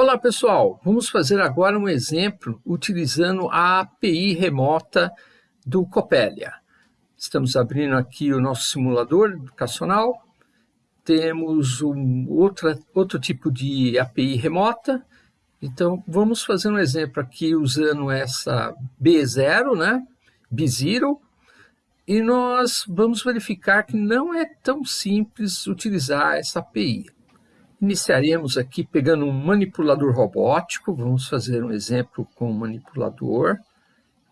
Olá pessoal, vamos fazer agora um exemplo utilizando a API remota do Coppelia. Estamos abrindo aqui o nosso simulador educacional, temos um outra, outro tipo de API remota, então vamos fazer um exemplo aqui usando essa B0, né? B0, e nós vamos verificar que não é tão simples utilizar essa API. Iniciaremos aqui pegando um manipulador robótico, vamos fazer um exemplo com o manipulador.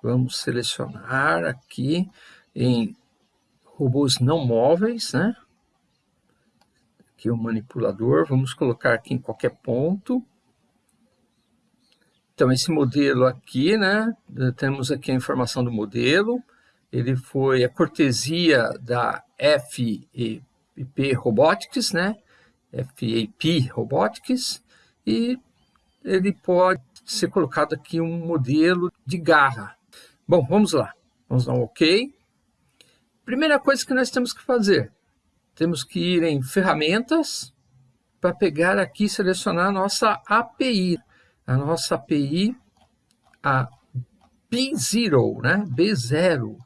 Vamos selecionar aqui em robôs não móveis, né? Aqui o manipulador, vamos colocar aqui em qualquer ponto. Então, esse modelo aqui, né? Temos aqui a informação do modelo. Ele foi a cortesia da FIP Robotics, né? FAP Robotics, e ele pode ser colocado aqui um modelo de garra. Bom, vamos lá. Vamos dar um OK. Primeira coisa que nós temos que fazer, temos que ir em ferramentas para pegar aqui e selecionar a nossa API. A nossa API, a B0, né? B0,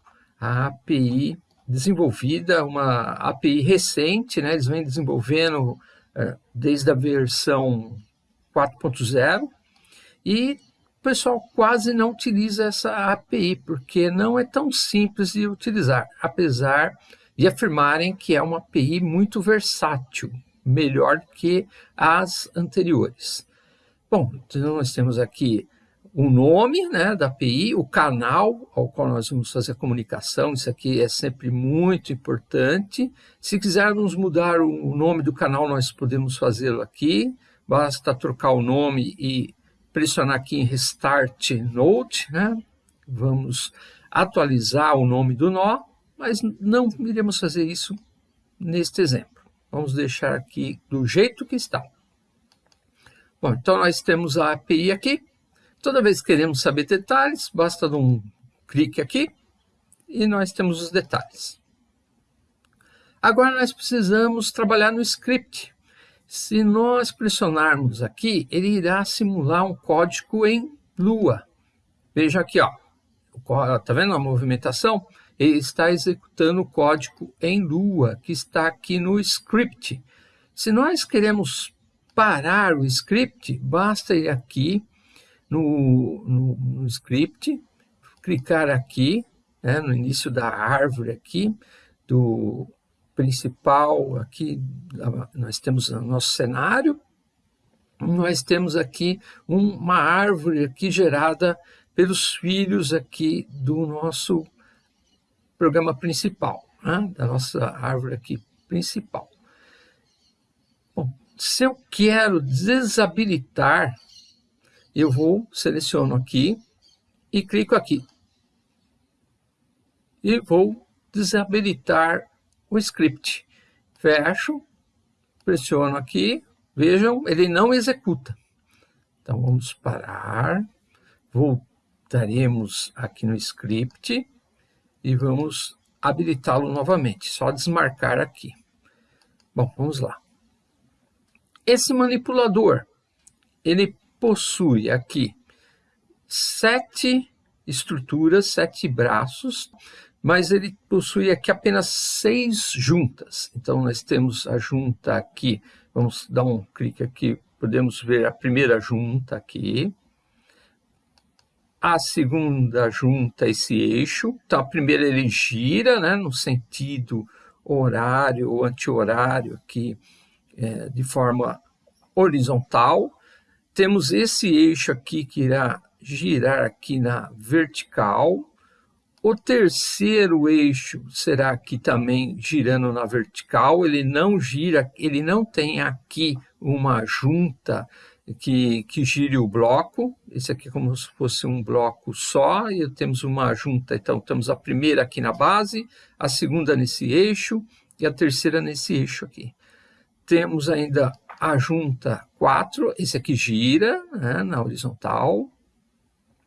a API desenvolvida, uma API recente, né? eles vêm desenvolvendo desde a versão 4.0 e o pessoal quase não utiliza essa API, porque não é tão simples de utilizar, apesar de afirmarem que é uma API muito versátil, melhor que as anteriores. Bom, então nós temos aqui o nome né, da API, o canal ao qual nós vamos fazer a comunicação, isso aqui é sempre muito importante. Se quisermos mudar o nome do canal, nós podemos fazê-lo aqui, basta trocar o nome e pressionar aqui em Restart Node, né? vamos atualizar o nome do nó, mas não iremos fazer isso neste exemplo. Vamos deixar aqui do jeito que está. Bom, então nós temos a API aqui, Toda vez que queremos saber detalhes, basta dar um clique aqui e nós temos os detalhes. Agora nós precisamos trabalhar no script. Se nós pressionarmos aqui, ele irá simular um código em Lua. Veja aqui, ó. Está vendo a movimentação? Ele está executando o código em Lua, que está aqui no script. Se nós queremos parar o script, basta ir aqui no, no, no script, clicar aqui, né, no início da árvore aqui, do principal, aqui nós temos o nosso cenário, nós temos aqui uma árvore aqui gerada pelos filhos aqui do nosso programa principal, né, da nossa árvore aqui principal. Bom, se eu quero desabilitar eu vou, seleciono aqui e clico aqui. E vou desabilitar o script. Fecho, pressiono aqui, vejam, ele não executa. Então vamos parar, voltaremos aqui no script e vamos habilitá-lo novamente, só desmarcar aqui. Bom, vamos lá. Esse manipulador, ele possui aqui sete estruturas, sete braços, mas ele possui aqui apenas seis juntas. Então, nós temos a junta aqui, vamos dar um clique aqui, podemos ver a primeira junta aqui, a segunda junta, esse eixo. Então, a primeira ele gira, né, no sentido horário ou anti-horário aqui, é, de forma horizontal. Temos esse eixo aqui que irá girar aqui na vertical. O terceiro eixo será aqui também girando na vertical. Ele não gira, ele não tem aqui uma junta que, que gire o bloco. Esse aqui é como se fosse um bloco só. E temos uma junta, então temos a primeira aqui na base, a segunda nesse eixo e a terceira nesse eixo aqui. Temos ainda a junta 4, esse aqui gira né, na horizontal.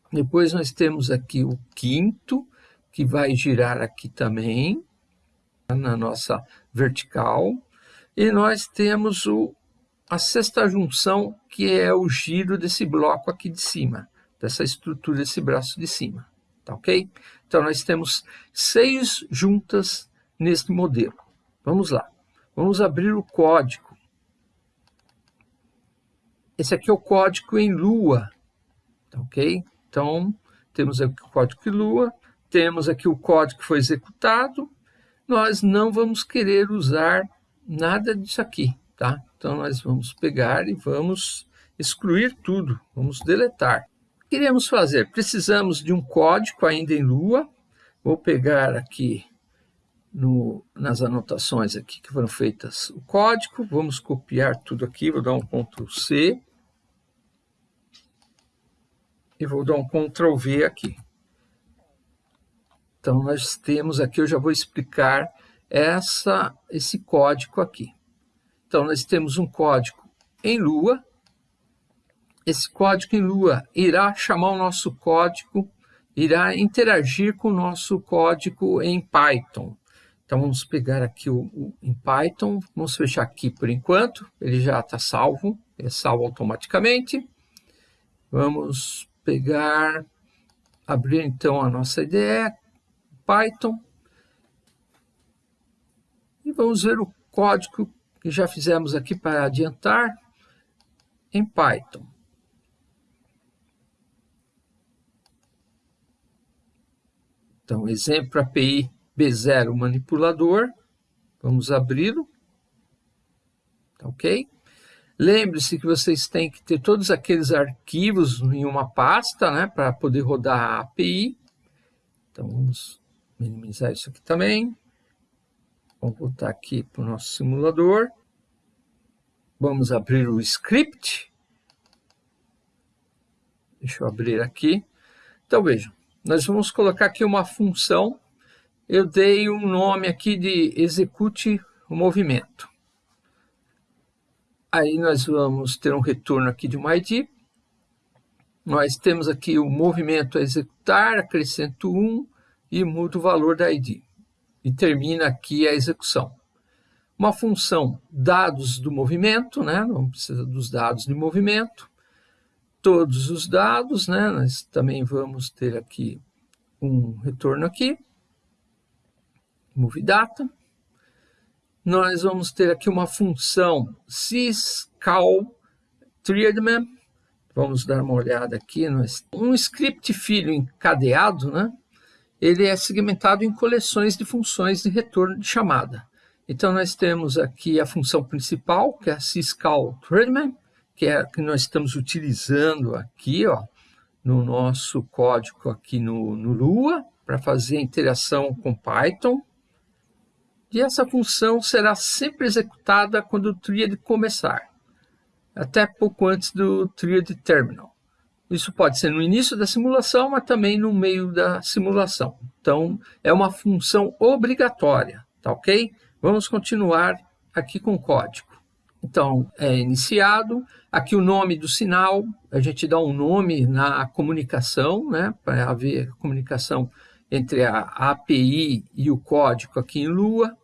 Depois nós temos aqui o quinto, que vai girar aqui também, na nossa vertical. E nós temos o a sexta junção, que é o giro desse bloco aqui de cima, dessa estrutura desse braço de cima, tá ok? Então, nós temos seis juntas neste modelo. Vamos lá. Vamos abrir o código. Esse aqui é o código em Lua, tá ok? Então, temos aqui o código em Lua, temos aqui o código que foi executado, nós não vamos querer usar nada disso aqui, tá? Então, nós vamos pegar e vamos excluir tudo, vamos deletar. O que queremos fazer? Precisamos de um código ainda em Lua, vou pegar aqui no, nas anotações aqui que foram feitas o código, vamos copiar tudo aqui, vou dar um Ctrl C e vou dar um Ctrl V aqui. Então, nós temos aqui, eu já vou explicar essa, esse código aqui. Então, nós temos um código em Lua. Esse código em Lua irá chamar o nosso código, irá interagir com o nosso código em Python. Então, vamos pegar aqui o, o, em Python, vamos fechar aqui por enquanto, ele já está salvo, é salvo automaticamente. Vamos pegar, abrir então a nossa IDE, Python, e vamos ver o código que já fizemos aqui para adiantar em Python. Então, exemplo API B0 manipulador. Vamos abri-lo. Tá ok? Lembre-se que vocês têm que ter todos aqueles arquivos em uma pasta, né, para poder rodar a API. Então, vamos minimizar isso aqui também. Vamos voltar aqui para o nosso simulador. Vamos abrir o script. Deixa eu abrir aqui. Então, vejam, nós vamos colocar aqui uma função eu dei um nome aqui de execute o movimento. Aí nós vamos ter um retorno aqui de uma ID. Nós temos aqui o movimento a executar, acrescento 1 e mudo o valor da ID. E termina aqui a execução. Uma função dados do movimento, né? não precisa dos dados de movimento. Todos os dados, né? nós também vamos ter aqui um retorno aqui data. Nós vamos ter aqui uma função syscall treatment. Vamos dar uma olhada aqui. Um script filho encadeado, né? ele é segmentado em coleções de funções de retorno de chamada. Então, nós temos aqui a função principal, que é a syscall treatment, que é a que nós estamos utilizando aqui ó, no nosso código aqui no, no Lua, para fazer a interação com Python e essa função será sempre executada quando o triad começar, até pouco antes do triad terminal. Isso pode ser no início da simulação, mas também no meio da simulação. Então, é uma função obrigatória, tá ok? Vamos continuar aqui com o código. Então, é iniciado, aqui o nome do sinal, a gente dá um nome na comunicação, né, para haver comunicação entre a API e o código aqui em Lua.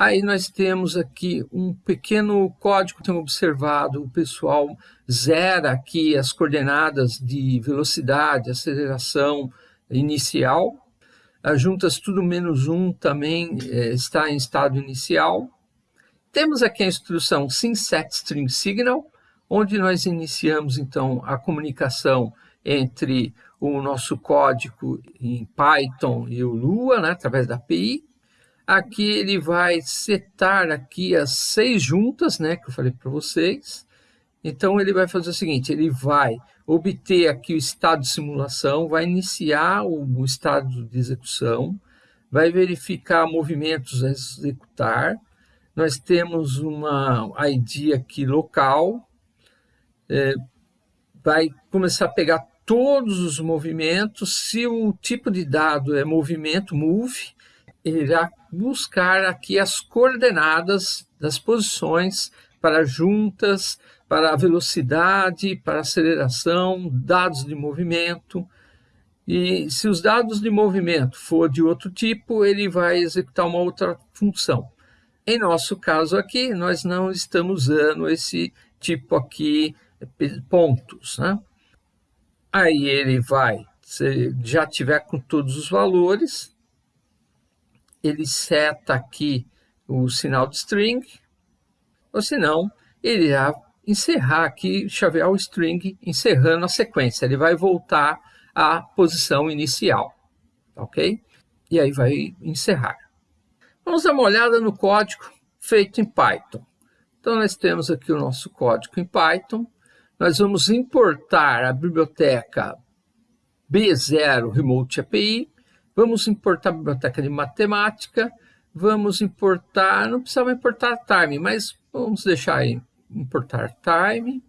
Aí nós temos aqui um pequeno código, tenho observado, o pessoal zera aqui as coordenadas de velocidade, aceleração inicial. As juntas tudo menos um também é, está em estado inicial. Temos aqui a instrução SynSetStringSignal, onde nós iniciamos então a comunicação entre o nosso código em Python e o Lua, né, através da API. Aqui ele vai setar aqui as seis juntas, né, que eu falei para vocês. Então ele vai fazer o seguinte, ele vai obter aqui o estado de simulação, vai iniciar o, estado de execução, vai verificar movimentos a executar. Nós temos uma ID aqui local, é, vai começar a pegar todos os movimentos, se o tipo de dado é movimento, move, irá buscar aqui as coordenadas das posições para juntas, para a velocidade, para aceleração, dados de movimento. E se os dados de movimento for de outro tipo, ele vai executar uma outra função. Em nosso caso aqui, nós não estamos usando esse tipo aqui pontos, né? Aí ele vai, se já tiver com todos os valores, ele seta aqui o sinal de string, ou senão ele irá encerrar aqui, chavear o string, encerrando a sequência. Ele vai voltar à posição inicial, ok? E aí vai encerrar. Vamos dar uma olhada no código feito em Python. Então, nós temos aqui o nosso código em Python. Nós vamos importar a biblioteca B0 Remote API, vamos importar a biblioteca de matemática, vamos importar, não precisava importar time, mas vamos deixar aí, importar time.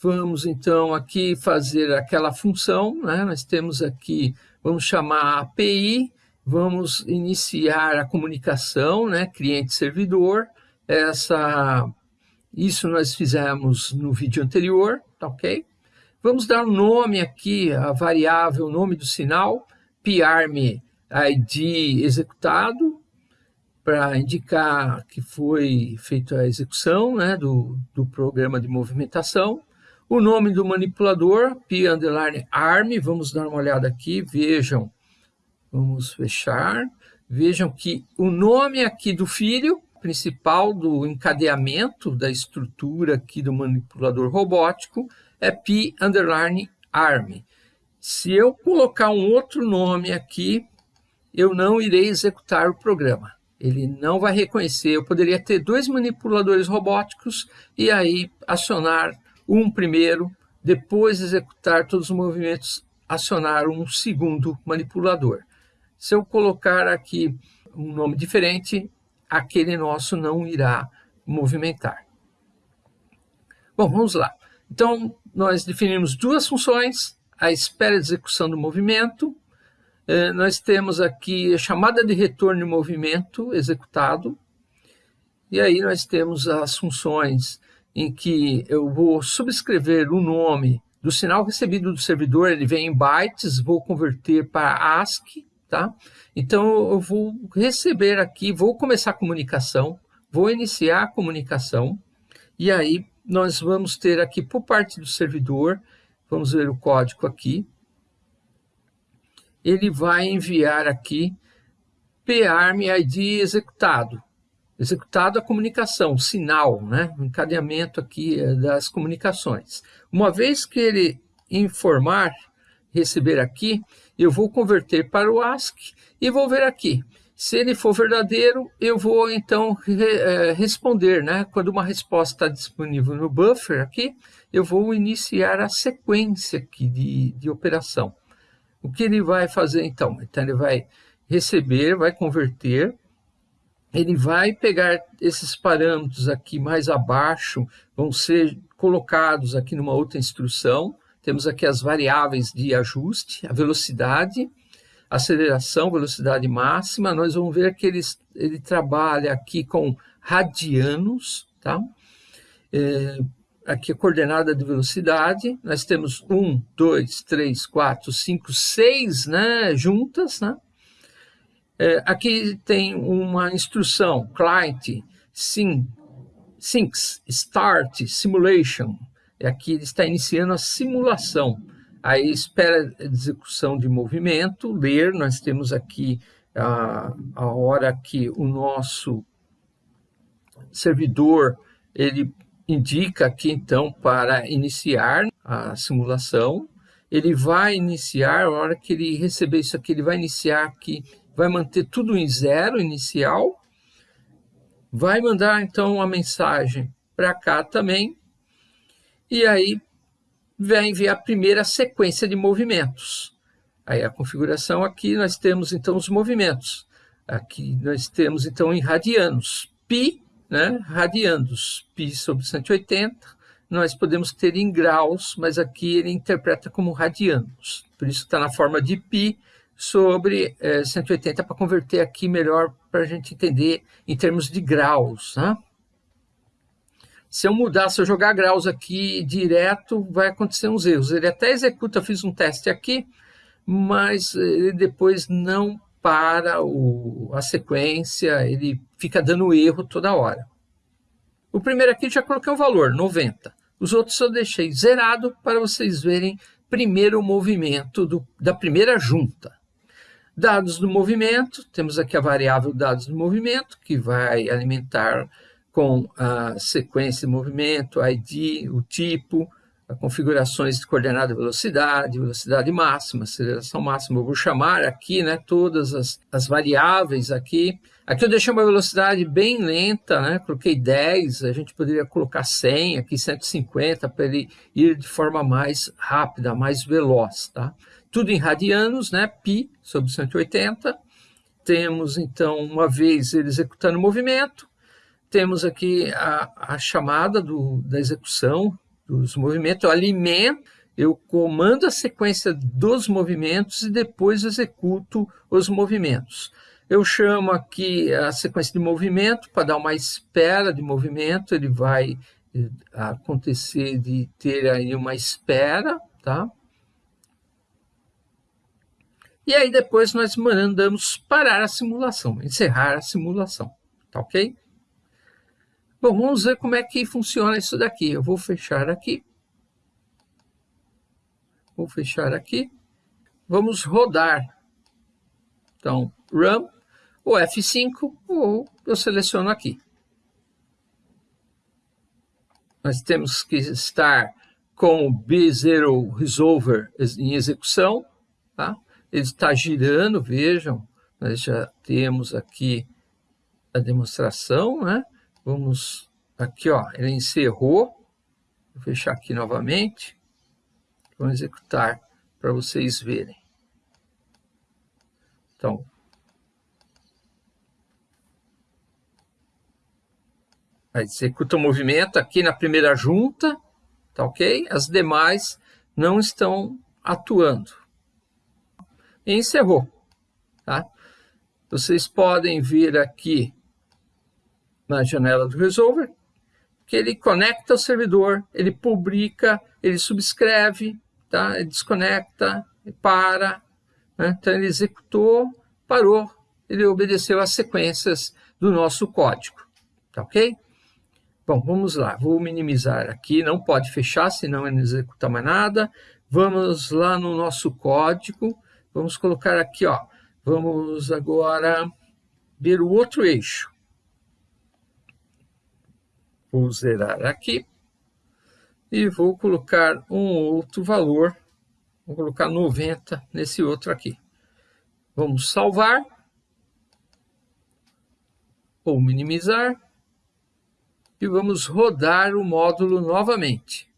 Vamos então aqui fazer aquela função, né? nós temos aqui, vamos chamar a API, vamos iniciar a comunicação, né? cliente-servidor, essa, isso nós fizemos no vídeo anterior, tá ok? Vamos dar um nome aqui, a variável nome do sinal, PRM ID executado, para indicar que foi feita a execução né, do, do programa de movimentação. O nome do manipulador, P underline ARM, vamos dar uma olhada aqui, vejam, vamos fechar, vejam que o nome aqui do filho principal do encadeamento da estrutura aqui do manipulador robótico é P underline ARM. Se eu colocar um outro nome aqui, eu não irei executar o programa. Ele não vai reconhecer. Eu poderia ter dois manipuladores robóticos e aí acionar um primeiro, depois executar todos os movimentos, acionar um segundo manipulador. Se eu colocar aqui um nome diferente, aquele nosso não irá movimentar. Bom, vamos lá. Então, nós definimos duas funções, a espera de execução do movimento, eh, nós temos aqui a chamada de retorno de movimento executado, e aí nós temos as funções em que eu vou subscrever o nome do sinal recebido do servidor, ele vem em bytes, vou converter para ASCII, tá? Então, eu vou receber aqui, vou começar a comunicação, vou iniciar a comunicação, e aí nós vamos ter aqui por parte do servidor, vamos ver o código aqui, ele vai enviar aqui PARM ID executado. Executado a comunicação, sinal, né? o encadeamento aqui eh, das comunicações. Uma vez que ele informar, receber aqui, eu vou converter para o ASCII e vou ver aqui. Se ele for verdadeiro, eu vou então re, é, responder, né? Quando uma resposta está disponível no buffer aqui, eu vou iniciar a sequência aqui de, de operação. O que ele vai fazer então? Então ele vai receber, vai converter, ele vai pegar esses parâmetros aqui mais abaixo, vão ser colocados aqui numa outra instrução, temos aqui as variáveis de ajuste, a velocidade, aceleração, velocidade máxima. Nós vamos ver que ele, ele trabalha aqui com radianos, tá? É, aqui a coordenada de velocidade, nós temos um, dois, três, quatro, cinco, seis, né, juntas, né? É, aqui tem uma instrução, client, sim, syncs, start, simulation, aqui ele está iniciando a simulação. Aí espera execução de movimento, ler, nós temos aqui a, a hora que o nosso servidor ele indica aqui então para iniciar a simulação. Ele vai iniciar, a hora que ele receber isso aqui, ele vai iniciar aqui, vai manter tudo em zero inicial, vai mandar então uma mensagem para cá também, e aí vai enviar a primeira sequência de movimentos. Aí a configuração aqui nós temos então os movimentos. Aqui nós temos então em radianos, π, né, radiandos, π sobre 180, nós podemos ter em graus, mas aqui ele interpreta como radianos. Por isso está na forma de π sobre é, 180 para converter aqui melhor para a gente entender em termos de graus. Né? Se eu mudar, se eu jogar graus aqui direto, vai acontecer uns erros. Ele até executa, fiz um teste aqui, mas ele depois não para o, a sequência, ele fica dando erro toda hora. O primeiro aqui já coloquei o valor, 90. Os outros eu deixei zerado para vocês verem primeiro o movimento do, da primeira junta. Dados do movimento, temos aqui a variável dados do movimento, que vai alimentar com a sequência de movimento, ID, o tipo, configurações de coordenada de velocidade, velocidade máxima, aceleração máxima. Eu vou chamar aqui né, todas as, as variáveis aqui. Aqui eu deixei uma velocidade bem lenta, né? coloquei 10, a gente poderia colocar 100, aqui 150, para ele ir de forma mais rápida, mais veloz. Tá? Tudo em radianos, né? π sobre 180. Temos, então, uma vez ele executando o movimento, temos aqui a, a chamada do, da execução, dos movimentos, eu alimento, eu comando a sequência dos movimentos e depois executo os movimentos. Eu chamo aqui a sequência de movimento para dar uma espera de movimento, ele vai eh, acontecer de ter aí uma espera, tá? E aí depois nós mandamos parar a simulação, encerrar a simulação, tá ok? Bom, vamos ver como é que funciona isso daqui. Eu vou fechar aqui. Vou fechar aqui. Vamos rodar. Então, run, ou F5, ou eu seleciono aqui. Nós temos que estar com o B0 Resolver em execução. Tá? Ele está girando, vejam. Nós já temos aqui a demonstração, né? Vamos aqui, ó, ele encerrou. Vou fechar aqui novamente. Vamos executar para vocês verem. Então, executa o movimento aqui na primeira junta, tá ok? As demais não estão atuando. E encerrou, tá? Vocês podem vir aqui na janela do Resolver, que ele conecta ao servidor, ele publica, ele subscreve, tá? ele desconecta, ele para. Né? Então, ele executou, parou, ele obedeceu às sequências do nosso código. Tá ok? Bom, vamos lá. Vou minimizar aqui. Não pode fechar, senão ele não executa mais nada. Vamos lá no nosso código. Vamos colocar aqui, ó. Vamos agora ver o outro eixo. Vou zerar aqui e vou colocar um outro valor, vou colocar 90 nesse outro aqui. Vamos salvar ou minimizar e vamos rodar o módulo novamente.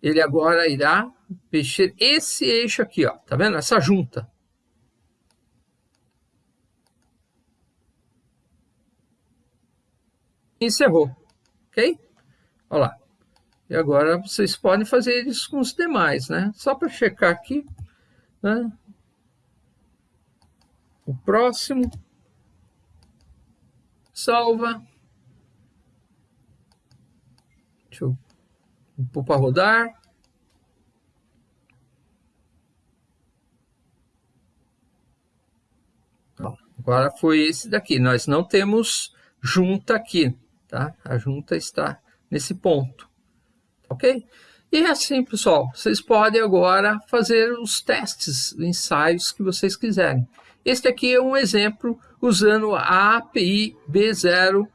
Ele agora irá mexer esse eixo aqui, ó, tá vendo? Essa junta. Encerrou, ok? Olha lá. E agora vocês podem fazer isso com os demais, né? Só para checar aqui, né? O próximo. Salva. Deixa eu pôr para rodar. agora foi esse daqui. Nós não temos junta aqui, Tá? A junta está nesse ponto. Ok? E é assim, pessoal, vocês podem agora fazer os testes, ensaios que vocês quiserem. Este aqui é um exemplo usando a API B0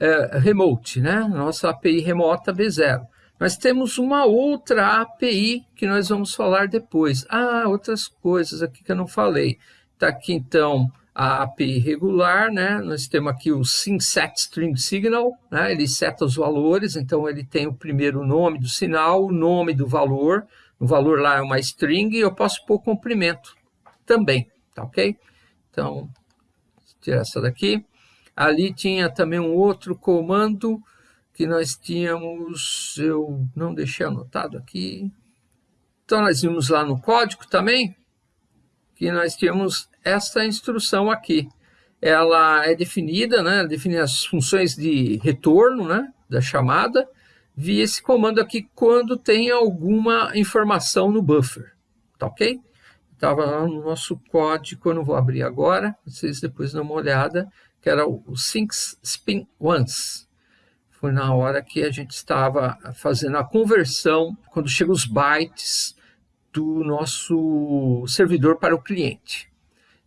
é, Remote, né? Nossa API remota B0. Nós temos uma outra API que nós vamos falar depois. Ah, outras coisas aqui que eu não falei. Está aqui, então, a API regular, né? Nós temos aqui o SynSet String Signal, né? Ele seta os valores, então ele tem o primeiro nome do sinal, o nome do valor, o valor lá é uma string e eu posso pôr comprimento também, tá ok? Então, tirar essa daqui. Ali tinha também um outro comando que nós tínhamos, eu não deixei anotado aqui. Então, nós vimos lá no código também, que nós tínhamos essa instrução aqui. Ela é definida, né, define as funções de retorno né, da chamada, via esse comando aqui quando tem alguma informação no buffer, tá ok? Estava lá no nosso código, eu não vou abrir agora, vocês depois dão uma olhada, que era o sync spin once. foi na hora que a gente estava fazendo a conversão, quando chegam os bytes do nosso servidor para o cliente.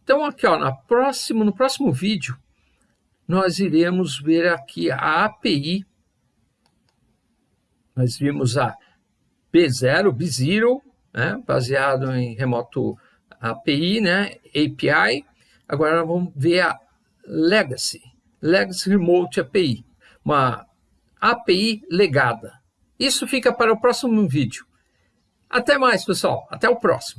Então, aqui ó, na próximo, no próximo vídeo, nós iremos ver aqui a API. Nós vimos a B0, B0, né, baseado em remoto API, né, API. Agora vamos ver a Legacy, Legacy Remote API, uma API legada. Isso fica para o próximo vídeo. Até mais, pessoal. Até o próximo.